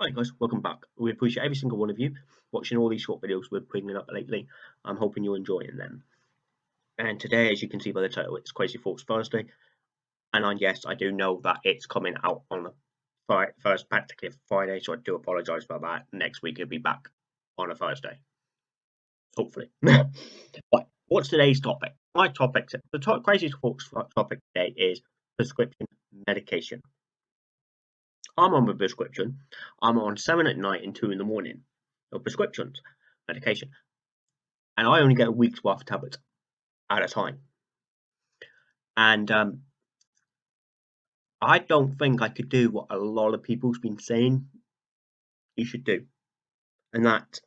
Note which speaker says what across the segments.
Speaker 1: Hi guys, welcome back. We appreciate every single one of you watching all these short videos we're bringing up lately. I'm hoping you're enjoying them. And today, as you can see by the title, it's Crazy Thoughts Thursday. And I, yes, I do know that it's coming out on the first practically Friday, so I do apologise for that. Next week it'll be back on a Thursday. Hopefully. but what's today's topic? My topic, the top, Crazy Thoughts uh, topic today is prescription medication. I'm on a prescription. I'm on seven at night and two in the morning of prescriptions, medication. And I only get a week's worth of tablets at a time. And um, I don't think I could do what a lot of people's been saying you should do. And that,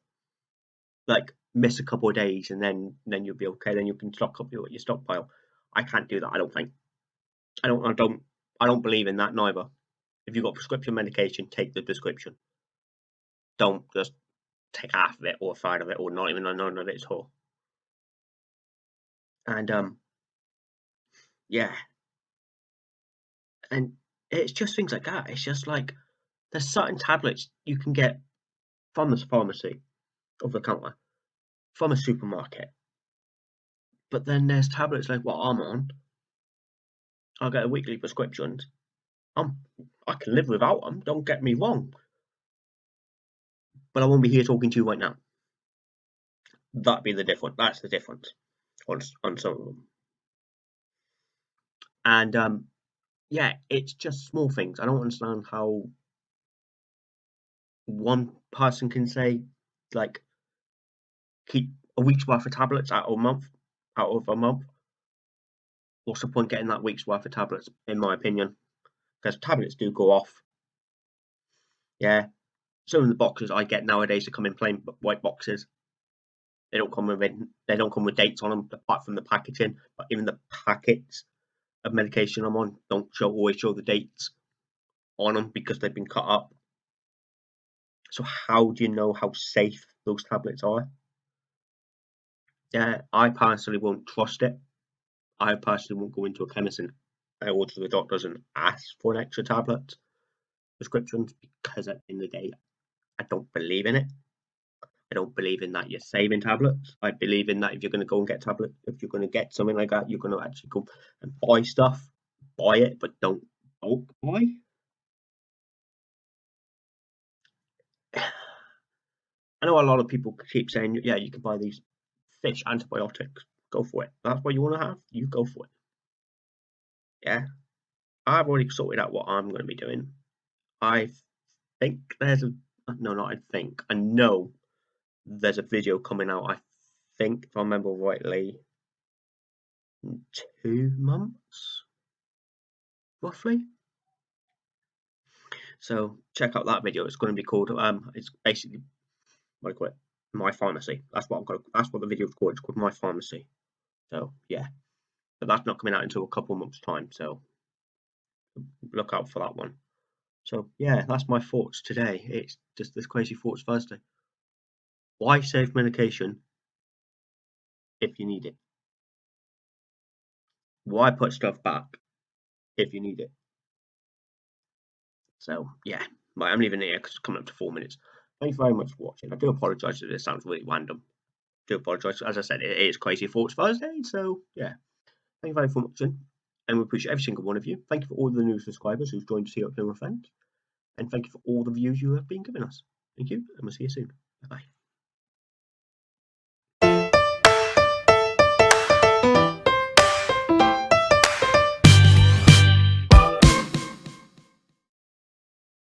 Speaker 1: like, miss a couple of days and then then you'll be okay. Then you can stock up your, your stockpile. I can't do that. I don't think. I don't. I don't. I don't believe in that neither. If you've got prescription medication, take the prescription. Don't just take half of it or a third of it or not even none of it at all. And um yeah. And it's just things like that. It's just like there's certain tablets you can get from the pharmacy over the counter, from a supermarket. But then there's tablets like what I'm on. I get a weekly prescriptions. I'm I can live without them, don't get me wrong. But I won't be here talking to you right now. That'd be the difference. That's the difference on, on some of them. And um, yeah, it's just small things. I don't understand how one person can say, like, keep a week's worth of tablets out of a month, out of a month. What's the point getting that week's worth of tablets, in my opinion? Because tablets do go off. Yeah, some of the boxes I get nowadays are come in plain white boxes. They don't come with they don't come with dates on them apart from the packaging. But even the packets of medication I'm on don't show always show the dates on them because they've been cut up. So how do you know how safe those tablets are? Yeah, I personally won't trust it. I personally won't go into a chemist and I go to the doctors and ask for an extra tablet prescriptions because at the end of the day, I don't believe in it. I don't believe in that you're saving tablets. I believe in that if you're going to go and get tablet, if you're going to get something like that, you're going to actually go and buy stuff, buy it, but don't bulk buy. I know a lot of people keep saying, yeah, you can buy these fish antibiotics. Go for it. That's what you want to have. You go for it. Yeah, I've already sorted out what I'm going to be doing. I think there's a no, not I think I know there's a video coming out. I think if I remember rightly, two months roughly. So check out that video. It's going to be called um. It's basically what I call it, my pharmacy. That's what I'm going. That's what the video is called. It's called my pharmacy. So yeah but that's not coming out until a couple months time so look out for that one. So yeah that's my thoughts today. It's just this crazy thoughts thursday why save medication if you need it? Why put stuff back if you need it? So yeah i'm leaving here because it's coming up to four minutes. Thank you very much for watching. I do apologize if this sounds really random. Do apologize. As i said it is crazy thoughts thursday so yeah Thank you very much for watching, and we appreciate every single one of you. Thank you for all the new subscribers who've joined us here at Plymouth Friends, and thank you for all the views you have been giving us. Thank you, and we'll see you soon. Bye bye.